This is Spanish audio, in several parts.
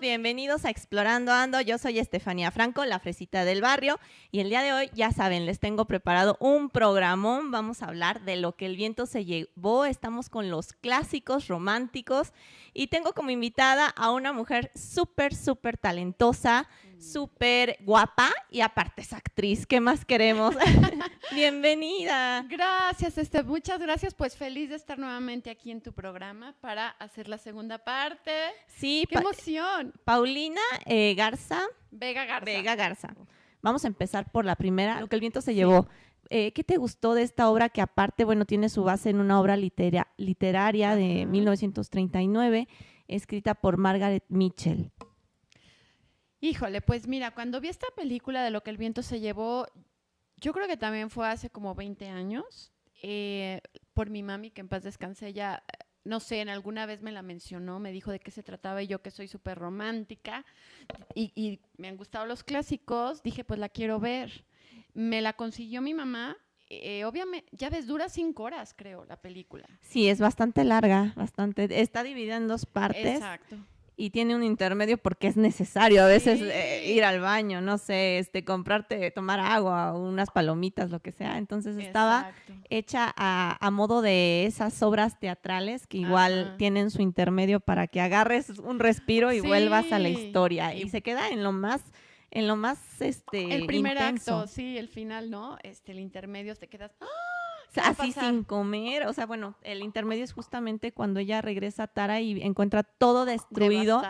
Bienvenidos a Explorando Ando. Yo soy Estefanía Franco, la fresita del barrio, y el día de hoy, ya saben, les tengo preparado un programón. Vamos a hablar de lo que el viento se llevó. Estamos con los clásicos románticos y tengo como invitada a una mujer súper, súper talentosa, súper guapa y aparte es actriz. ¿Qué más queremos? Bienvenida. Gracias, este, muchas gracias. Pues feliz de estar nuevamente aquí en tu programa para hacer la segunda parte. Sí, ¡Qué emoción! Paulina eh, Garza. Vega Garza. Vega Garza. Vamos a empezar por la primera, lo que el viento se llevó. Eh, ¿Qué te gustó de esta obra que aparte, bueno, tiene su base en una obra literaria de 1939, escrita por Margaret Mitchell? Híjole, pues mira, cuando vi esta película de lo que el viento se llevó, yo creo que también fue hace como 20 años, eh, por mi mami, que en paz descanse, ella, no sé, en alguna vez me la mencionó, me dijo de qué se trataba y yo que soy súper romántica y, me han gustado los clásicos, dije, pues la quiero ver. Me la consiguió mi mamá, eh, obviamente, ya ves, dura cinco horas, creo, la película. Sí, es bastante larga, bastante. Está dividida en dos partes. Exacto y tiene un intermedio porque es necesario a veces eh, ir al baño, no sé, este, comprarte, tomar agua, unas palomitas, lo que sea. Entonces estaba hecha a, modo de esas obras teatrales que igual tienen su intermedio para que agarres un respiro y vuelvas a la historia. Y, se queda en lo más en lo más este el primer acto sí el final no este el intermedio te quedas ¡ah! así sin comer. O sea, bueno, el intermedio es justamente cuando ella regresa a Tara y encuentra todo destruido.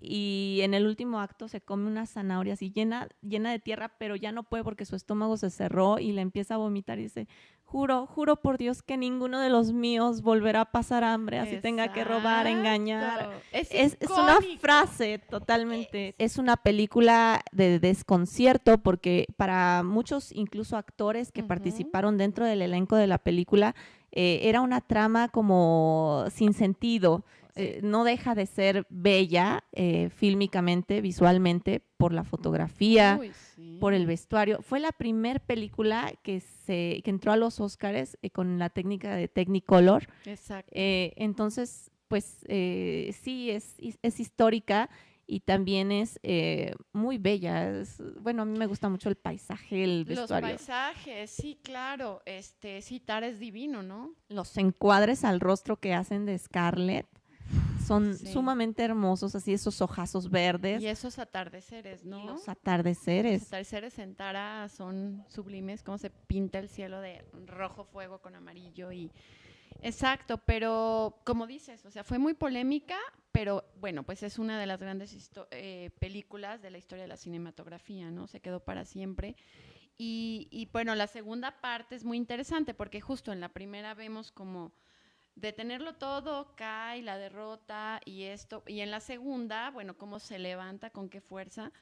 Y en el último acto se come una zanahoria así llena, llena de tierra, pero ya no puede porque su estómago se cerró y le empieza a vomitar y dice, juro, juro por Dios que ninguno de los míos volverá a pasar hambre, así tenga que robar, engañar. Es, una frase totalmente, es. una película de desconcierto porque para muchos, incluso actores que participaron dentro del elenco de la película, eh, era una trama como sin sentido. Eh, no deja de ser bella eh, fílmicamente, visualmente, por la fotografía, por el vestuario. Fue la primera película que, se, que entró a los Oscars eh, con la técnica de Technicolor. Exacto. entonces, pues sí, es, es, histórica y también es muy bella. bueno, a mí me gusta mucho el paisaje, el vestuario. Los paisajes, sí, claro. Este, sí, Tara es divino, ¿no? Los encuadres al rostro que hacen de Scarlett son sumamente hermosos, así esos ojazos verdes. Y esos atardeceres, ¿no? los atardeceres. Los atardeceres en Tara son sublimes, como se pinta el cielo de rojo fuego con amarillo y... Exacto, pero como dices, o sea, fue muy polémica, pero bueno, pues es una de las grandes eh, películas de la historia de la cinematografía, ¿no? Se quedó para siempre. Y, y bueno, la segunda parte es muy interesante porque justo en la primera vemos como de tenerlo todo, cae la derrota y esto. Y en la segunda, bueno, cómo se levanta, con qué fuerza.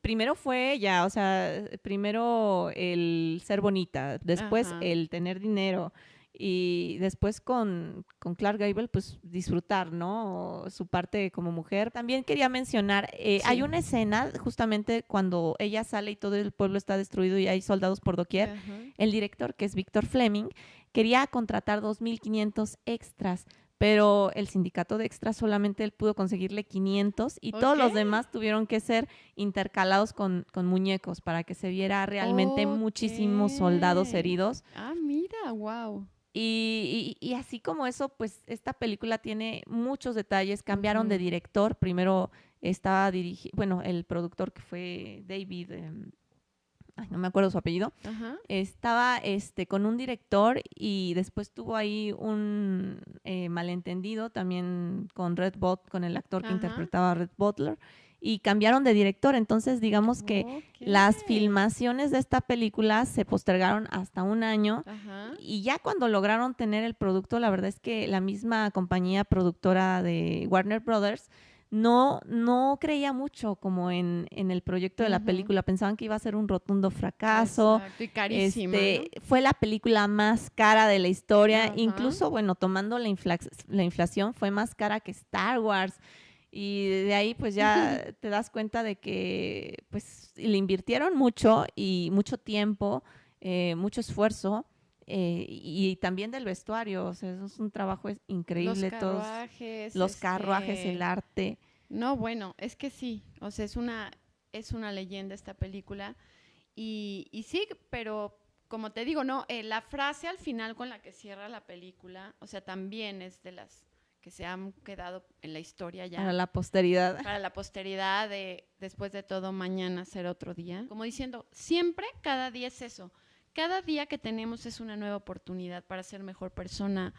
Primero fue ella, o sea, primero el ser bonita, después el tener dinero y después con, con, Clark Gable, pues disfrutar, ¿no? Su parte como mujer. También quería mencionar, eh, hay una escena justamente cuando ella sale y todo el pueblo está destruido y hay soldados por doquier. El director, que es Víctor Fleming, quería contratar 2.500 extras, pero el sindicato de extras solamente él pudo conseguirle 500 y todos los demás tuvieron que ser intercalados con, muñecos para que se viera realmente muchísimos soldados heridos. Ah, mira, wow. Y, y, así como eso, pues esta película tiene muchos detalles. Cambiaron de director. Primero estaba dirigido, bueno, el productor que fue David, em, no me acuerdo su apellido, estaba este, con un director y después tuvo ahí un eh, malentendido también con Red Bot, con el actor que interpretaba a Red Butler y cambiaron de director. Entonces, digamos que las filmaciones de esta película se postergaron hasta un año y ya cuando lograron tener el producto, la verdad es que la misma compañía productora de Warner Brothers no, no creía mucho como en, el proyecto de la película. Pensaban que iba a ser un rotundo fracaso. Exacto, y carísima. Este, fue la película más cara de la historia. Incluso, bueno, tomando la, la inflación, fue más cara que Star Wars. Y de ahí pues ya te das cuenta de que pues le invirtieron mucho y mucho tiempo, eh, mucho esfuerzo eh, y también del vestuario, o sea, eso es un trabajo increíble. Los carruajes. los carruajes, el este, arte. No, bueno, es que sí, o sea, es una, es una leyenda esta película. Y, y sí, pero como te digo, no, eh, la frase al final con la que cierra la película, o sea, también es de las que se han quedado en la historia ya. Para la posteridad. Para la posteridad de después de todo, mañana será otro día. Como diciendo, siempre, cada día es eso. Cada día que tenemos es una nueva oportunidad para ser mejor persona,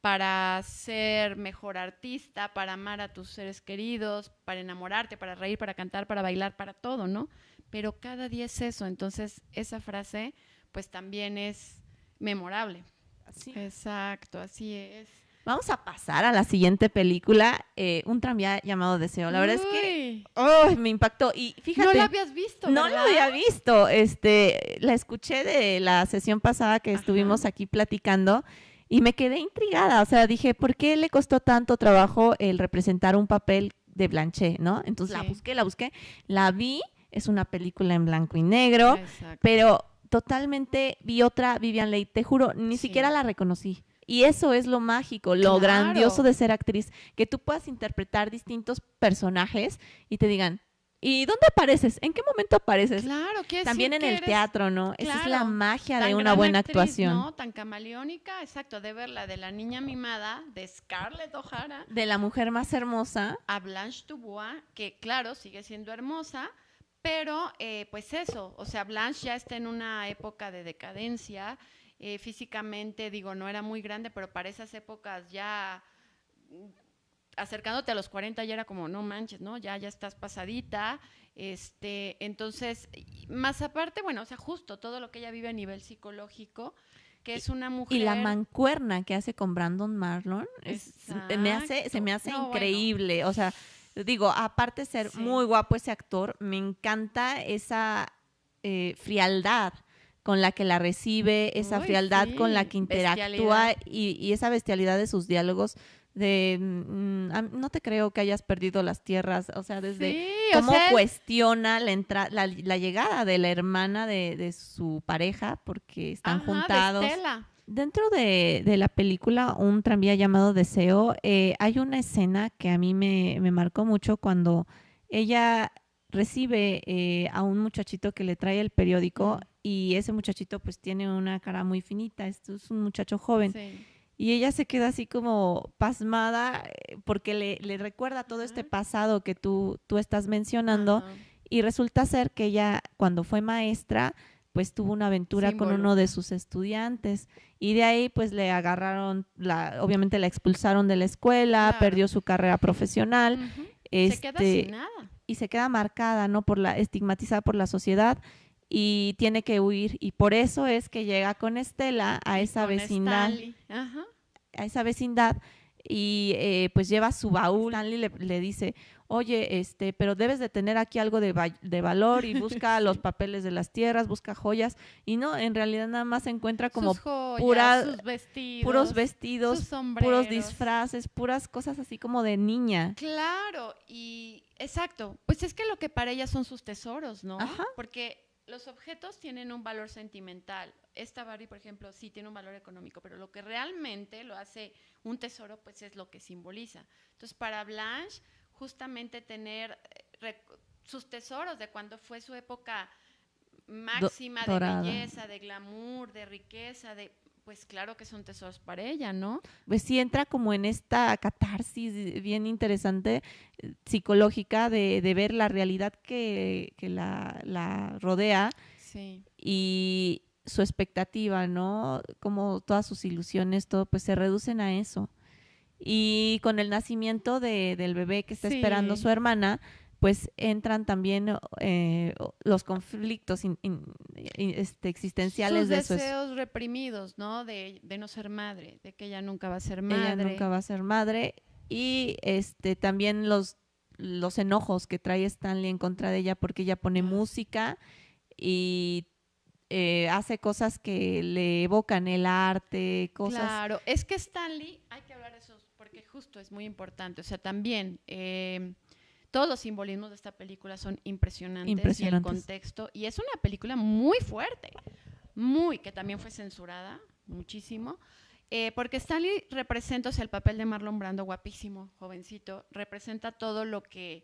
para ser mejor artista, para amar a tus seres queridos, para enamorarte, para reír, para cantar, para bailar, para todo, ¿no? Pero cada día es eso. Entonces, esa frase, pues también es memorable. Así. Exacto, así es. Vamos a pasar a la siguiente película, eh, un tranvía llamado Deseo. La verdad es que me impactó y fíjate. No la habías visto. No la había visto. Este, la escuché de la sesión pasada que estuvimos aquí platicando y me quedé intrigada. O sea, dije, ¿por qué le costó tanto trabajo el representar un papel de Blanchet, no? Entonces la busqué, la busqué, la vi. Es una película en blanco y negro, pero totalmente vi otra Vivian Leigh. Te juro, ni siquiera la reconocí. Y eso es lo mágico, lo grandioso de ser actriz, que tú puedas interpretar distintos personajes y te digan, ¿y dónde apareces? ¿En qué momento apareces? Claro, que También en el teatro, ¿no? Esa es la magia de una buena actuación. ¿no? Tan camaleónica, exacto, de verla de la niña mimada, de Scarlett O'Hara. De la mujer más hermosa. A Blanche Dubois, que claro, sigue siendo hermosa, pero eh, pues eso, o sea, Blanche ya está en una época de decadencia, eh, físicamente, digo, no era muy grande, pero para esas épocas ya mm, acercándote a los 40 ya era como, no manches, ¿no? Ya, ya estás pasadita. Este, entonces, más aparte, bueno, o sea, justo todo lo que ella vive a nivel psicológico, que es una mujer. Y la mancuerna que hace con Brandon Marlon, me hace, se me hace increíble. O sea, digo, aparte de ser muy guapo ese actor, me encanta esa eh, frialdad con la que la recibe, esa frialdad con la que interactúa y, esa bestialidad de sus diálogos de mm, no te creo que hayas perdido las tierras, o sea, desde cómo cuestiona la, la, la, llegada de la hermana de, su pareja porque están juntados. Dentro de, la película Un tranvía llamado Deseo, eh, hay una escena que a mí me, me marcó mucho cuando ella recibe eh, a un muchachito que le trae el periódico y ese muchachito pues tiene una cara muy finita, esto es un muchacho joven. Y ella se queda así como pasmada eh, porque le, recuerda todo este pasado que tú, tú estás mencionando y resulta ser que ella cuando fue maestra pues tuvo una aventura con uno de sus estudiantes y de ahí pues le agarraron, la, obviamente la expulsaron de la escuela, perdió su carrera profesional. se queda este, sin nada. Y se queda marcada, ¿no? Por la, estigmatizada por la sociedad y tiene que huir. Y por eso es que llega con Estela a esa vecindad. A esa vecindad y eh, pues lleva su baúl. Stanley le, dice oye este pero debes de tener aquí algo de, de valor y busca los papeles de las tierras busca joyas y no en realidad nada más se encuentra como puras vestidos, puros vestidos puros disfraces puras cosas así como de niña. Claro y exacto pues es que lo que para ella son sus tesoros no porque los objetos tienen un valor sentimental. Esta Barbie, por ejemplo, sí tiene un valor económico, pero lo que realmente lo hace un tesoro, pues es lo que simboliza. Entonces, para Blanche, justamente tener eh, sus tesoros de cuando fue su época máxima de belleza, de glamour, de riqueza, de pues claro que son tesoros para ella, ¿no? Pues sí entra como en esta catarsis bien interesante eh, psicológica de, ver la realidad que, la, rodea y su expectativa, ¿no? Como todas sus ilusiones, todo, pues se reducen a eso. Y con el nacimiento del bebé que está esperando su hermana, pues entran también eh, los conflictos este, existenciales de esos deseos reprimidos, ¿no? De, no ser madre, de que ella nunca va a ser madre. Ella nunca va a ser madre y este también los los enojos que trae Stanley en contra de ella porque ella pone música y eh, hace cosas que le evocan el arte, cosas. Claro, es que Stanley, hay que hablar de eso porque justo es muy importante. O sea, también eh, todos los simbolismos de esta película son impresionantes, y el contexto. Y es una película muy fuerte, muy, que también fue censurada muchísimo. Eh, porque Stanley representa, o sea, el papel de Marlon Brando, guapísimo, jovencito, representa todo lo que,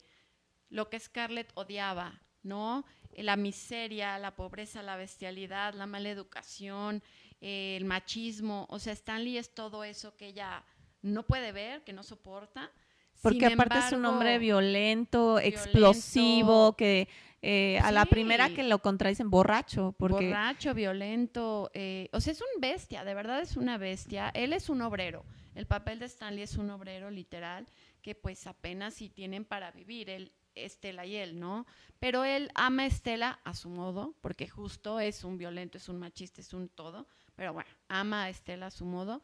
lo que Scarlett odiaba, ¿no? La miseria, la pobreza, la bestialidad, la mala educación, el machismo. O sea, Stanley es todo eso que ella no puede ver, que no soporta. Porque aparte es un hombre violento, explosivo, que eh, a la primera que lo contradicen, borracho. Porque... Borracho, violento. Eh, o sea, es un bestia, de verdad es una bestia. Él es un obrero. El papel de Stanley es un obrero literal que pues apenas si tienen para vivir. Él, Estela y él, ¿no? Pero él ama a Estela a su modo, porque justo es un violento, es un machista, es un todo. Pero bueno, ama a Estela a su modo.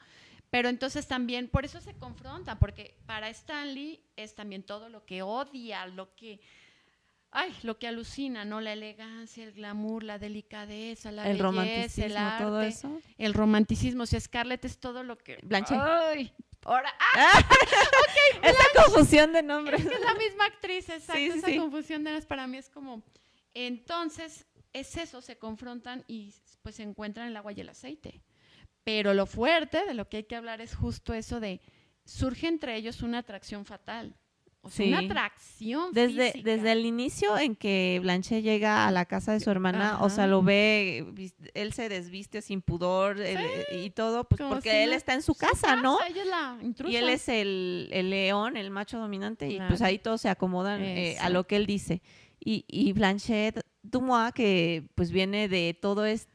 Pero entonces también, por eso se confronta, porque para Stanley es también todo lo que odia, lo que ay, lo que alucina, ¿no? La elegancia, el glamour, la delicadeza, la el belleza, romanticismo, el arte, todo eso. El romanticismo, o sea, Scarlett es todo lo que Blanche. Ay, ahora ¡ah! Esa confusión de nombres. Es que es la misma actriz, exacto, esa confusión de nombres para mí es como entonces es eso, se confrontan y pues se encuentran el agua y el aceite. Pero lo fuerte de lo que hay que hablar es justo eso de surge entre ellos una atracción fatal. O sea, una atracción desde, Desde el inicio en que Blanche llega a la casa de su hermana, o sea, lo ve, él se desviste sin pudor y todo, pues porque él está en su, casa, ¿no? y él es el, león, el macho dominante, y pues ahí todos se acomodan eh, a lo que él dice. Y, y Blanchett Dumois, que pues viene de todo este...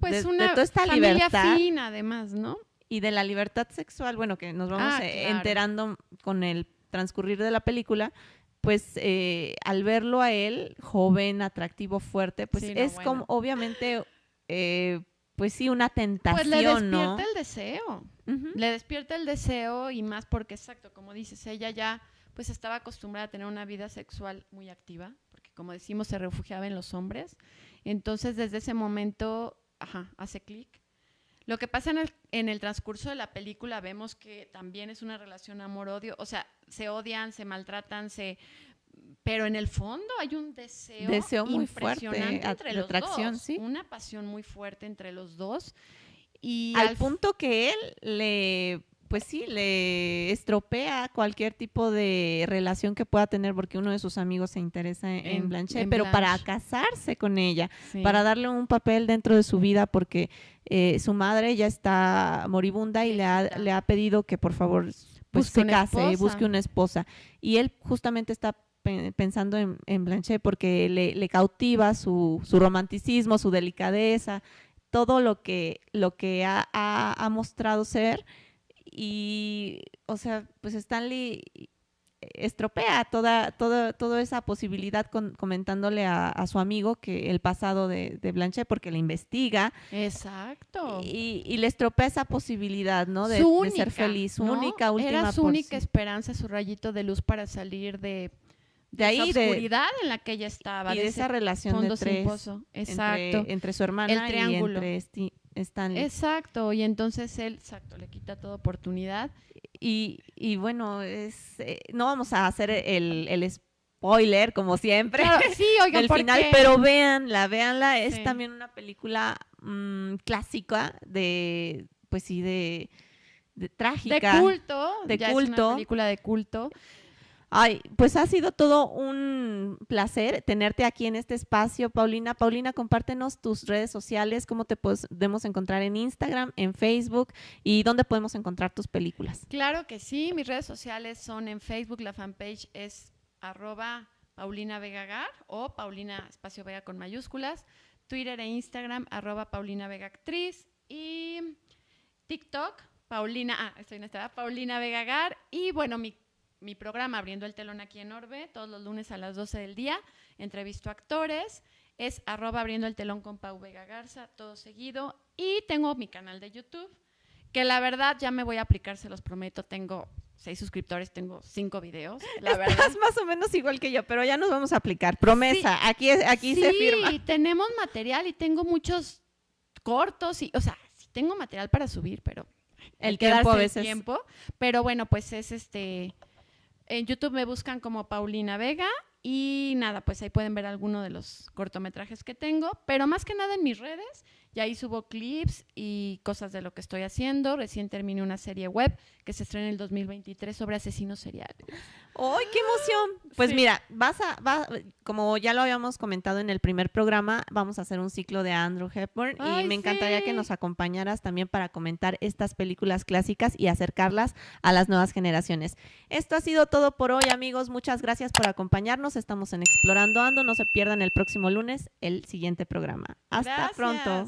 Pues una toda esta familia libertad. fina, además, ¿no? Y de la libertad sexual, bueno, que nos vamos ah, eh, enterando con el transcurrir de la película, pues eh, al verlo a él, joven, atractivo, fuerte, pues es como obviamente, eh, pues sí, una tentación, Pues le despierta el deseo, le despierta el deseo y más porque, exacto, como dices, ella ya pues estaba acostumbrada a tener una vida sexual muy activa, porque como decimos, se refugiaba en los hombres. Entonces, desde ese momento, ajá, hace clic. Lo que pasa en el, en el, transcurso de la película vemos que también es una relación amor-odio, o sea, se odian, se maltratan, se pero en el fondo hay un deseo, deseo muy impresionante fuerte, entre los dos, ¿sí? una pasión muy fuerte entre los dos. Y al, punto que él le pues sí, le estropea cualquier tipo de relación que pueda tener porque uno de sus amigos se interesa en, Blanche, pero para casarse con ella, para darle un papel dentro de su vida porque eh, su madre ya está moribunda y le ha, le ha pedido que por favor pues se case, y busque una esposa. Y él justamente está pensando en, en Blanche porque le, cautiva su, su, romanticismo, su delicadeza, todo lo que, lo que ha, ha mostrado ser y, o sea, pues Stanley estropea toda, toda, toda esa posibilidad comentándole a, su amigo que el pasado de, de Blanche porque le investiga. Exacto. Y, le estropea esa posibilidad, ¿no? De, ser feliz, su única, última. Era su única esperanza, su rayito de luz para salir de, de ahí, esa oscuridad en la que ella estaba. Y de, esa relación de tres. Exacto. Entre, su hermana y entre Exacto, y entonces él, exacto, le quita toda oportunidad. Y, y bueno, es, eh, no vamos a hacer el, el spoiler, como siempre, sí, oigan, el final, pero véanla, véanla, es también una película mm, clásica de, pues sí, de, de trágica. De culto, de culto. Es una película de culto. Ay, pues ha sido todo un placer tenerte aquí en este espacio, Paulina. Paulina, compártenos tus redes sociales, cómo te podemos encontrar en Instagram, en Facebook y dónde podemos encontrar tus películas. Claro que sí, mis redes sociales son en Facebook, la fanpage es arroba Paulina Vegagar o Paulina Espacio Vega con mayúsculas, Twitter e Instagram arroba Paulina Vega Actriz y TikTok, Paulina, ah, estoy en esta, Paulina Vegagar y bueno, mi mi programa Abriendo el Telón aquí en Orbe, todos los lunes a las 12 del día. Entrevisto actores. Es arroba abriendo el telón con Pau Vega Garza, todo seguido. Y tengo mi canal de YouTube, que la verdad ya me voy a aplicar, se los prometo. Tengo seis suscriptores, tengo cinco videos. La verdad. es más o menos igual que yo, pero ya nos vamos a aplicar. Promesa, aquí, aquí se firma. Sí, tenemos material y tengo muchos cortos y, o sea, sí tengo material para subir, pero el tiempo a veces. tiempo. Pero bueno, pues es este en YouTube me buscan como Paulina Vega y nada, pues ahí pueden ver alguno de los cortometrajes que tengo, pero más que nada en mis redes Y ahí subo clips y cosas de lo que estoy haciendo. Recién terminé una serie web que se estrena en el 2023 sobre asesinos seriales. ¡Ay, qué emoción! Pues mira, vas a, va, como ya lo habíamos comentado en el primer programa, vamos a hacer un ciclo de Andrew Hepburn y me encantaría que nos acompañaras también para comentar estas películas clásicas y acercarlas a las nuevas generaciones. Esto ha sido todo por hoy, amigos. Muchas gracias por acompañarnos. Estamos en Explorando Ando. No se pierdan el próximo lunes el siguiente programa. Hasta pronto.